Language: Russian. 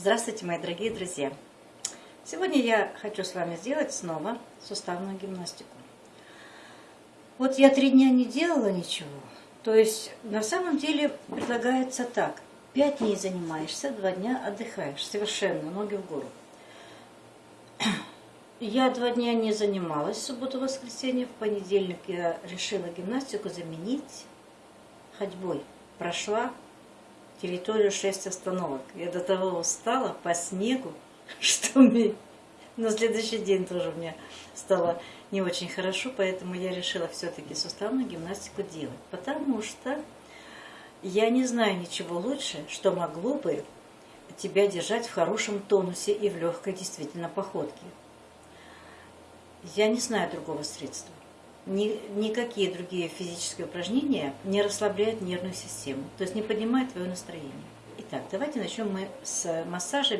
Здравствуйте, мои дорогие друзья! Сегодня я хочу с вами сделать снова суставную гимнастику. Вот я три дня не делала ничего. То есть на самом деле предлагается так. Пять дней занимаешься, два дня отдыхаешь. Совершенно, ноги в гору. Я два дня не занималась, субботу-воскресенье. В понедельник я решила гимнастику заменить ходьбой. Прошла территорию 6 остановок. Я до того устала по снегу, что мне на следующий день тоже меня стало не очень хорошо, поэтому я решила все-таки суставную гимнастику делать. Потому что я не знаю ничего лучше, что могло бы тебя держать в хорошем тонусе и в легкой действительно походке. Я не знаю другого средства. Ни, никакие другие физические упражнения не расслабляют нервную систему, то есть не поднимают твое настроение. Итак, давайте начнем мы с массажа.